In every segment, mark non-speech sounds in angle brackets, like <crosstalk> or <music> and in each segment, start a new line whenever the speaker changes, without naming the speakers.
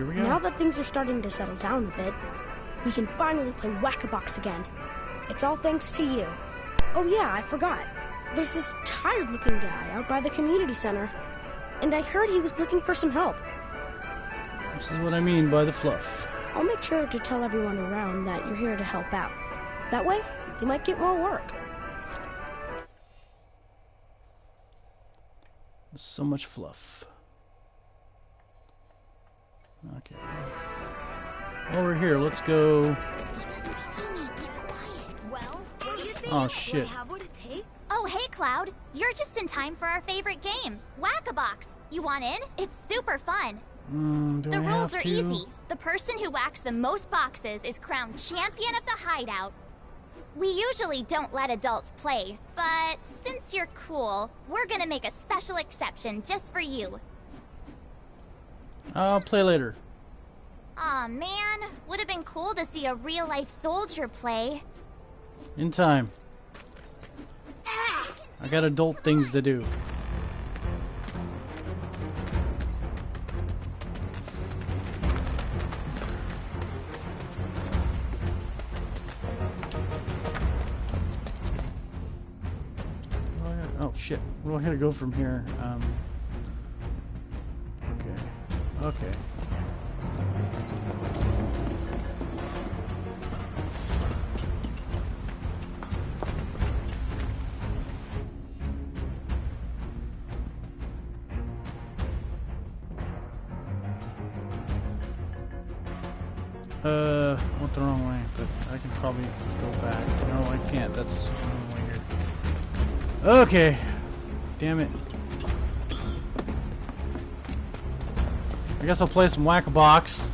here we go.
Now that things are starting to settle down a bit, we can finally play Whack-A-Box again. It's all thanks to you. Oh yeah, I forgot. There's this tired-looking guy out by the community center. And I heard he was looking for some help.
This is what I mean by the fluff.
I'll make sure to tell everyone around that you're here to help out. That way, you might get more work.
So much fluff. Okay. We're here, let's go.
He doesn't see me. Be quiet.
Well, what do you think?
Oh shit.
We have what it takes?
Oh, hey, Cloud. You're just in time for our favorite game, Whack-A-Box. You want in? It's super fun.
Mm,
The
I
rules are
to?
easy. The person who whacks the most boxes is crowned champion of the hideout. We usually don't let adults play, but since you're cool, we're gonna make a special exception just for you.
I'll play later.
Aw, man. Would have been cool to see a real life soldier play.
In time. I got adult things to do. Oh. Oh shit. Where do I gotta go from here? Um, okay. Uh, went the wrong way, but I can probably go back. No, I can't. That's the wrong way here. Okay. Damn it. I guess I'll play some Whack-A-Box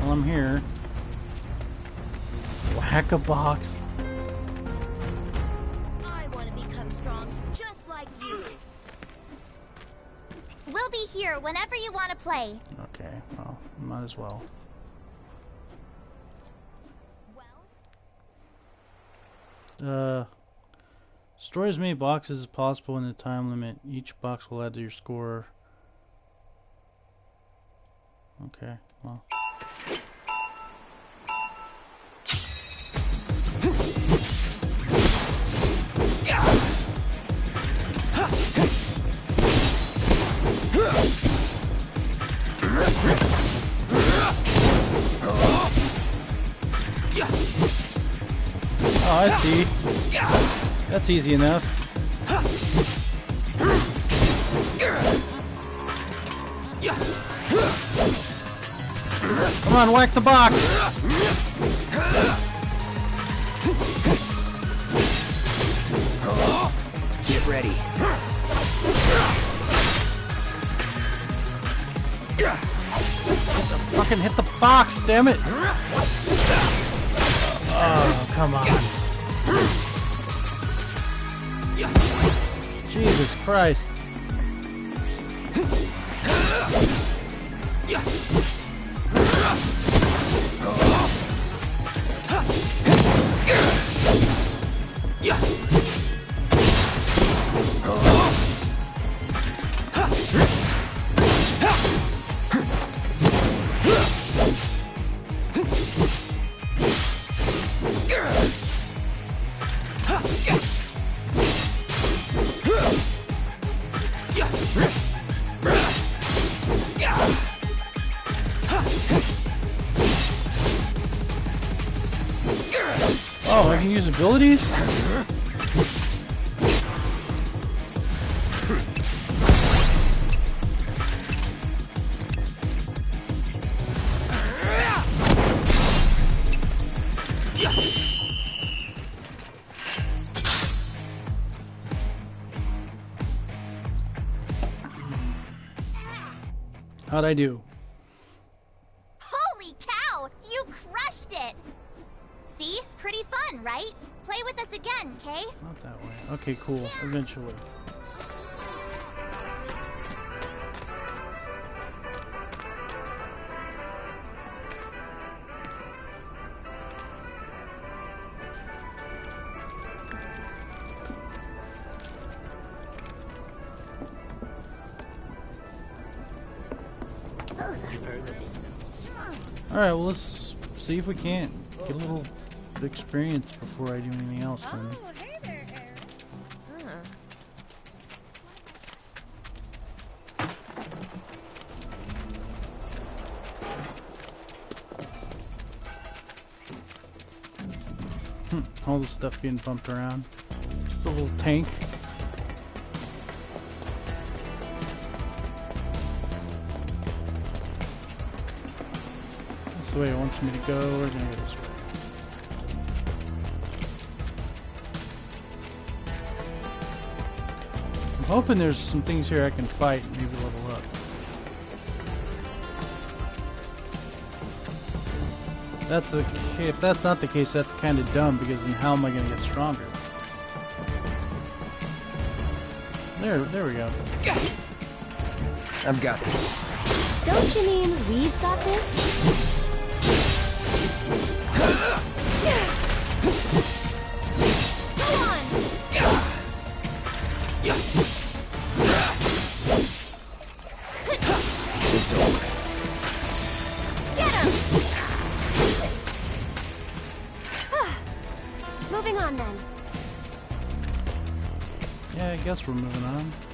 while I'm here. Whack-A-Box.
I want to become strong just like you.
We'll be here whenever you want to play.
Okay, well, might as well.
Well,
Uh, destroy as many boxes as possible in the time limit. Each box will add to your score. Okay, well. Oh, I see. That's easy enough. Come on, whack the box.
Get ready.
Fucking hit the box, damn it. Oh, come on. Jesus Christ. Abilities? How'd I do? cool eventually. Alright, well let's see if we can't get a little experience before I do anything else then. The stuff being bumped around. Just a little tank. That's the way it wants me to go. We're gonna go this way. I'm hoping there's some things here I can fight and maybe level up. That's the if that's not the case, that's kind of dumb because then how am I going to get stronger? There, there we go.
I've got this.
Don't you mean we've got this? <laughs>
guess we're moving on.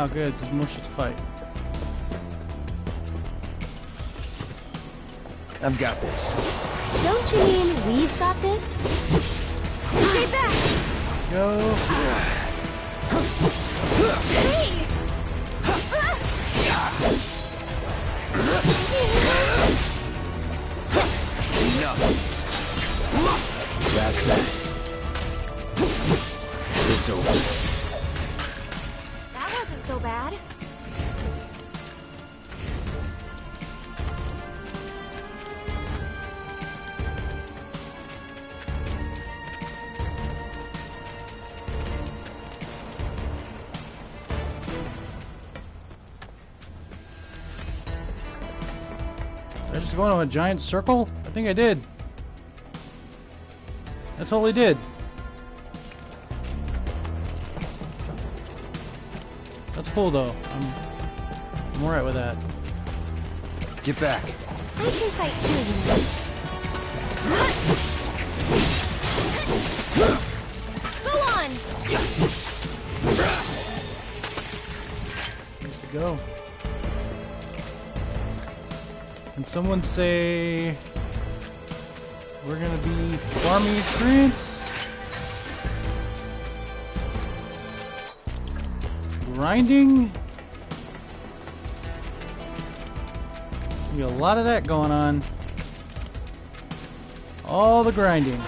Ah, good. There's more shit to fight.
I've got this.
Don't you mean we've got this?
Stay back!
Go.
So bad.
I just go into a giant circle? I think I did. That's all I did. Cool though. I'm, I'm alright with that.
Get back.
I can fight too.
Go on!
Where's to go? Can someone say we're gonna be farming experience? Grinding? Be a lot of that going on. All the grinding.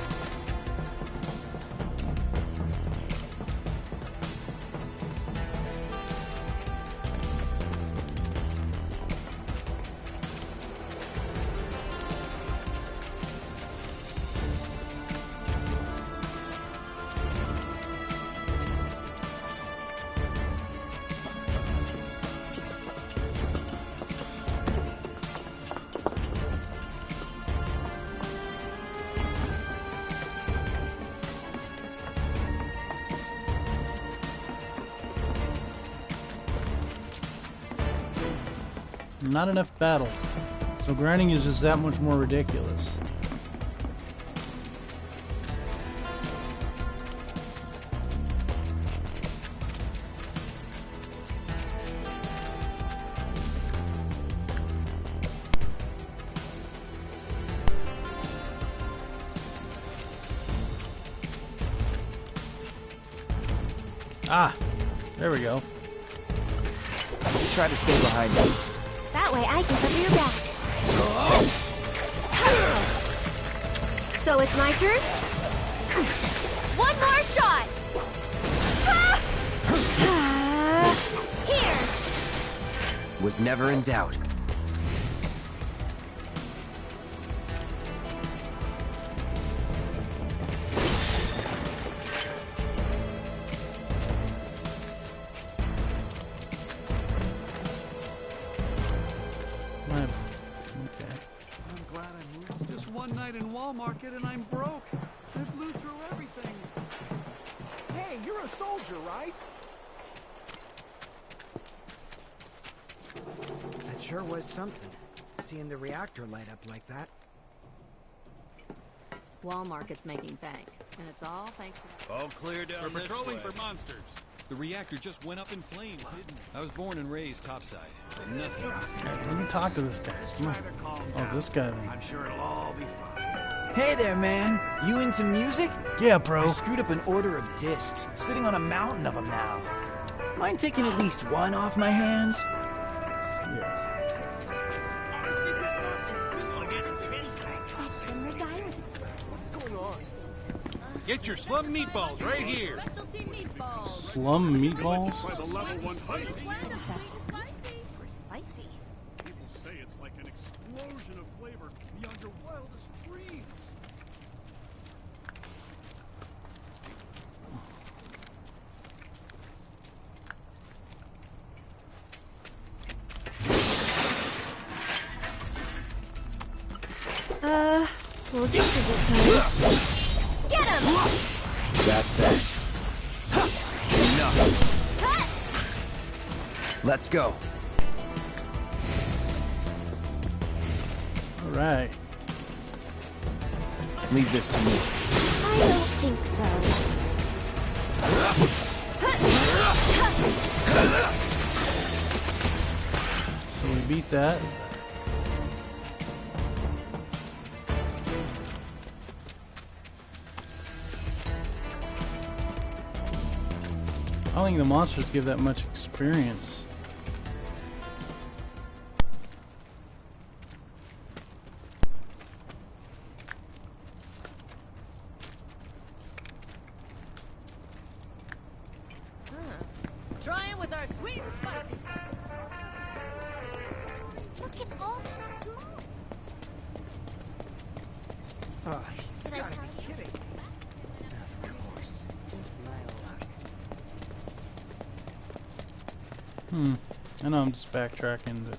Not enough battles. So grinding is just that much more ridiculous.
Never in doubt.
I'm glad I moved. Just one night in Wall Market and I'm broke. I blew through everything.
Hey, you're a soldier, right? That sure was something. Seeing the reactor light up like that.
Wall Market's making bank, and it's all thanks to...
All clear down
We're patrolling
way.
for monsters.
The reactor just went up in flames, didn't it? I was born and raised topside. but Nothing beats
Let me talk to this guy. Come on. Oh, this guy then.
I'm sure it'll all be fine.
Hey there, man. You into music?
Yeah, bro.
I screwed up an order of discs, sitting on a mountain of them now. Mind taking at least one off my hands?
Get your slum meatballs right here.
meatballs.
Slum meatballs?
Try the level one heist.
That's spicy. Or spicy.
People say it's like an explosion of flavor beyond your wildest
go.
All right.
Leave this to me.
I don't think so.
So we beat that. I don't think the monsters give that much experience. Hmm. I know I'm just backtracking, but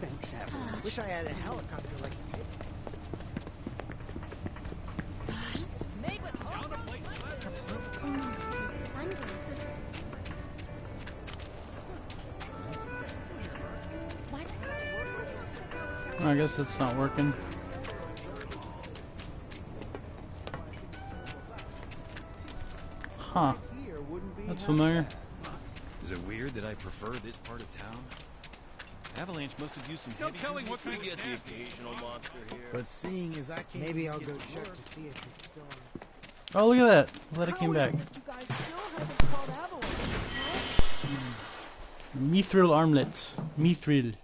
Thanks, everyone. Wish I had a helicopter like you.
Made with
Sunglasses. Why
I guess that's not working. Huh.
Here wouldn't be
That's
half
familiar.
Is it weird that I prefer this part of town? Avalanche must have used some
No
heavy
telling what kind of
get
nasty-
occasional monster here.
But seeing as I can't Maybe I'll go check to see if it's still.
Oh, look at that. Glad it came back.
You guys still haven't called Avalanche. Hmm.
Mithril armlets. Mithril.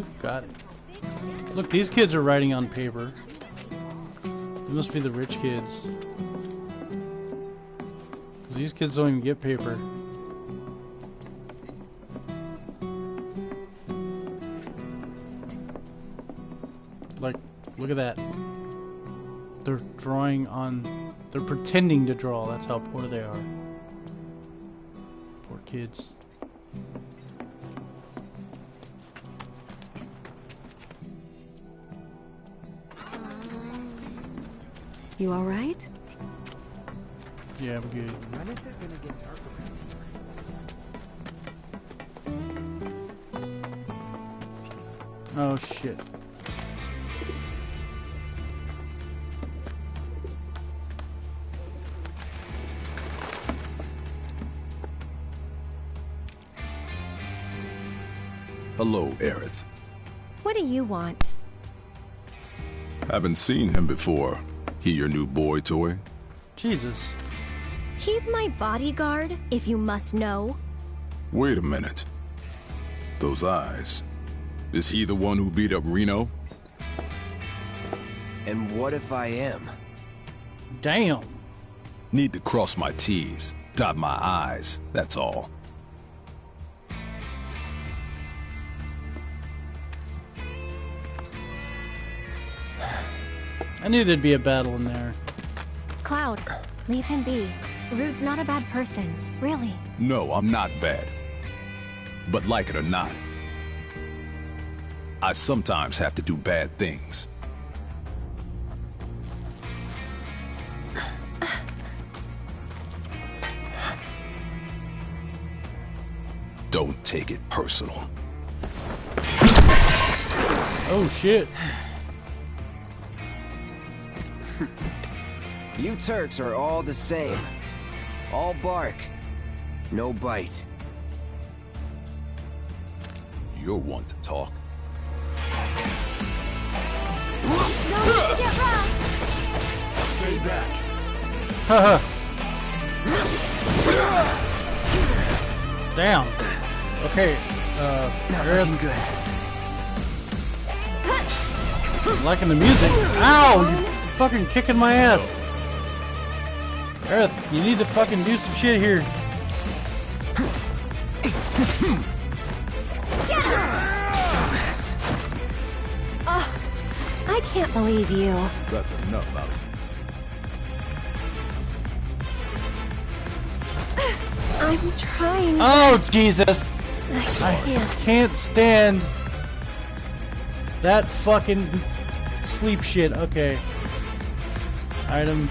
You've
got it.
Look, these kids are writing on paper. They must be the rich kids. 'Cause these kids don't even get paper. Like, look at that. They're drawing on. They're pretending to draw. That's how poor they are. Poor kids.
You alright?
Yeah, I'm good.
When is it gonna get dark around
Oh shit.
Hello, Aerith.
What do you want?
Haven't seen him before. He your new boy toy?
Jesus.
He's my bodyguard, if you must know.
Wait a minute. Those eyes. Is he the one who beat up Reno?
And what if I am?
Damn.
Need to cross my T's, dot my I's, that's all.
Knew there'd be a battle in there.
Cloud, leave him be. Rude's not a bad person, really.
No, I'm not bad. But like it or not, I sometimes have to do bad things. Don't take it personal.
Oh shit.
You Turks are all the same. All bark. No bite.
You're one to talk.
Stay back.
Haha. <laughs> Damn. Okay. Uh, Aerith,
good.
liking the music. Ow! You fucking kicking my ass. Aerith, you need to fucking do some shit here.
Oh, I can't believe you.
That's enough out of
I'm trying.
Oh, Jesus.
I
I
can't.
can't stand that fucking sleep shit. Okay. Item.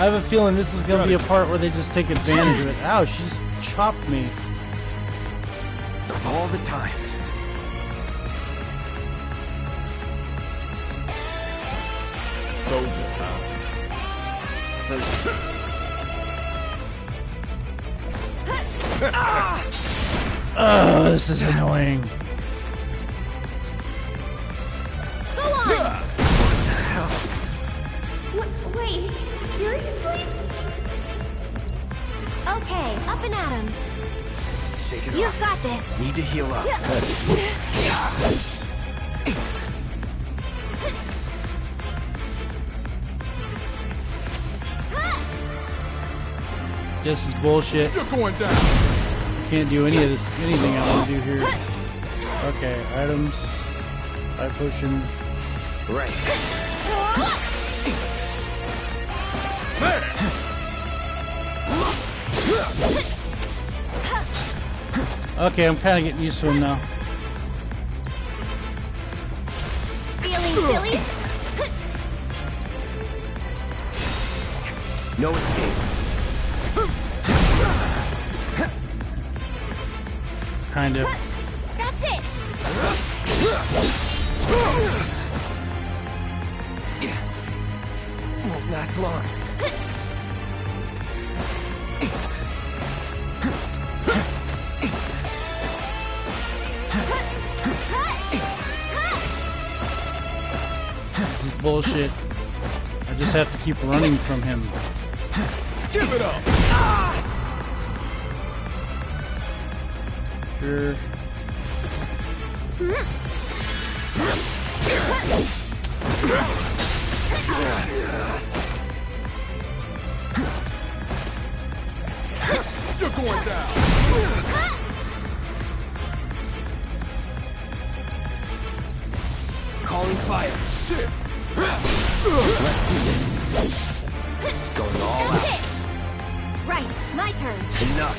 I have a feeling this is gonna be a part where they just take advantage of it. Ow, she just chopped me.
Of all the times.
Soldier, huh?
First,
Oh, this is annoying.
Up and at him.
shake it
You've
off.
got this.
Need to heal up.
This is bullshit.
You're going down.
Can't do any of this, anything I want to do here. Okay, items. Five potion.
Right.
Okay, I'm kind of getting used to him now.
Feeling chilly?
No escape.
Kind of.
That's it.
Won't last long.
Bullshit. I just have to keep running from him.
Give it up.
Sure.
You're going down.
Calling fire.
Shit.
Let's do this. Going all
That's
out.
it. Right, my turn.
Enough.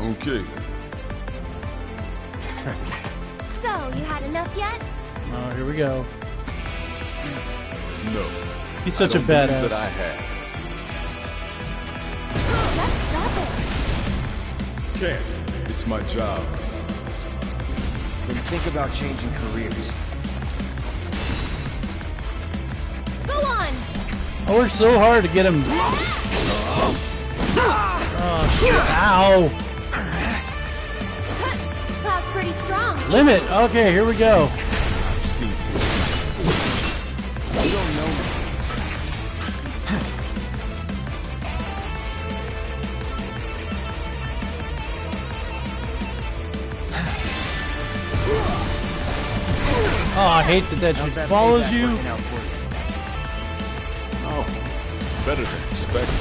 Okay.
So, you had enough yet?
Oh, here we go.
No.
He's such
I
a
don't believe
badass.
that I have.
Just stop it.
Can't. It's my job.
Then think about changing careers.
Go on!
I worked so hard to get him. Oh, shit. Ow.
Cloud's pretty strong.
Limit. Okay, here we go. Hate that that just follows you.
Oh, better than expected.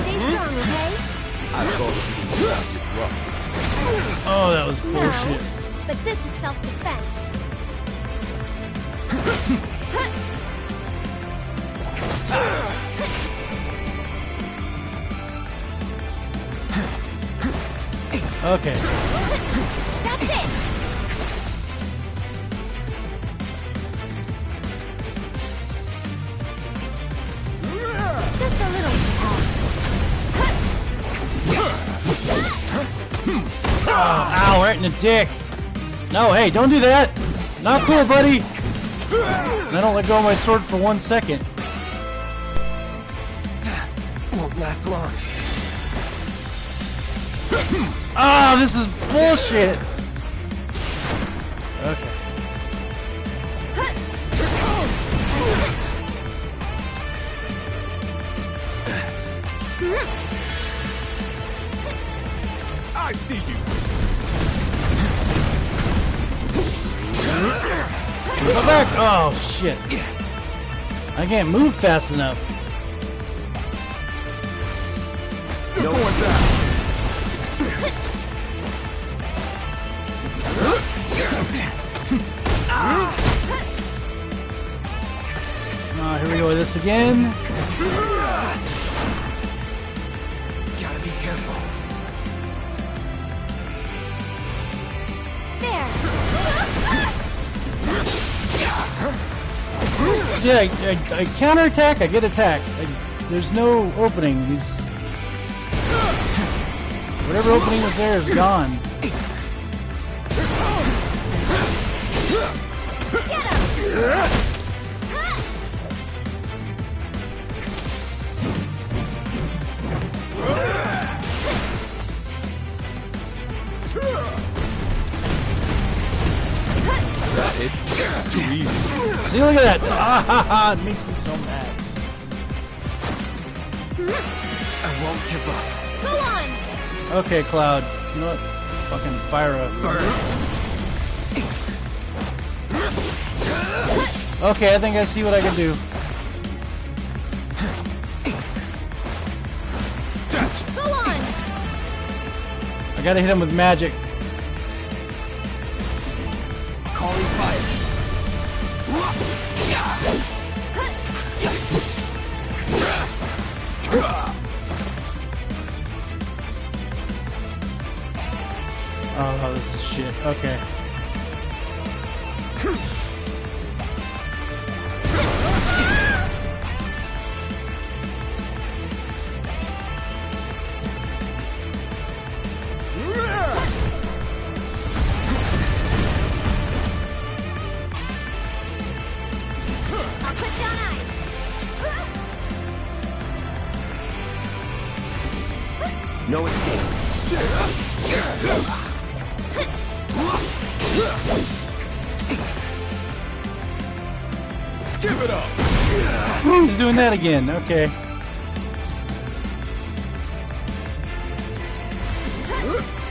Stay strong, okay?
I thought it was.
Oh, that was
No, but this is self-defense. <laughs>
Okay.
That's it! Just a little.
Oh, ow, right in the dick. No, hey, don't do that. Not cool, buddy. And I don't let go of my sword for one second.
Won't last long.
Ah, this is bullshit. Okay.
I see you.
Go back. Oh, shit. I can't move fast enough.
No one back.
Oh, here we go with this again.
Gotta be careful.
There!
See, I, I, I counterattack, I get attacked. I, there's no opening. He's whatever opening was there is gone.
Too easy.
See, look at that. Ah, ha, ha, it makes me so mad.
I won't give up.
Go on!
Okay, Cloud. You know what? Fucking fire up. Okay, I think I see what I can do.
Go on!
I gotta hit him with magic. Shit. Okay. Doing that again. Okay.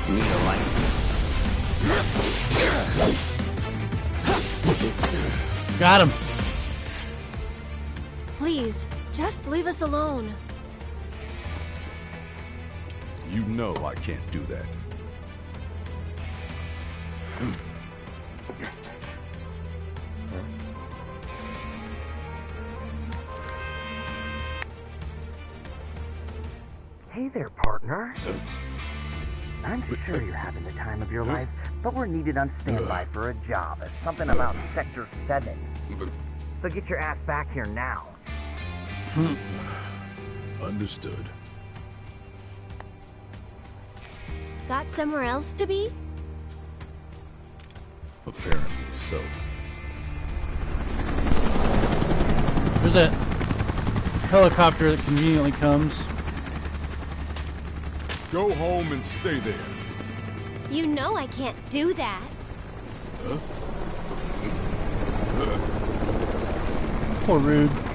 Need a light.
Got him.
Please, just leave us alone.
You know I can't do that.
I'm sure uh, you're having the time of your life, but we're needed on standby for a job It's something about Sector 7. So get your ass back here now. Hmm.
Understood.
Got somewhere else to be?
Apparently so.
There's that helicopter that conveniently comes.
Go home and stay there.
You know I can't do that. Huh?
Poor Rude.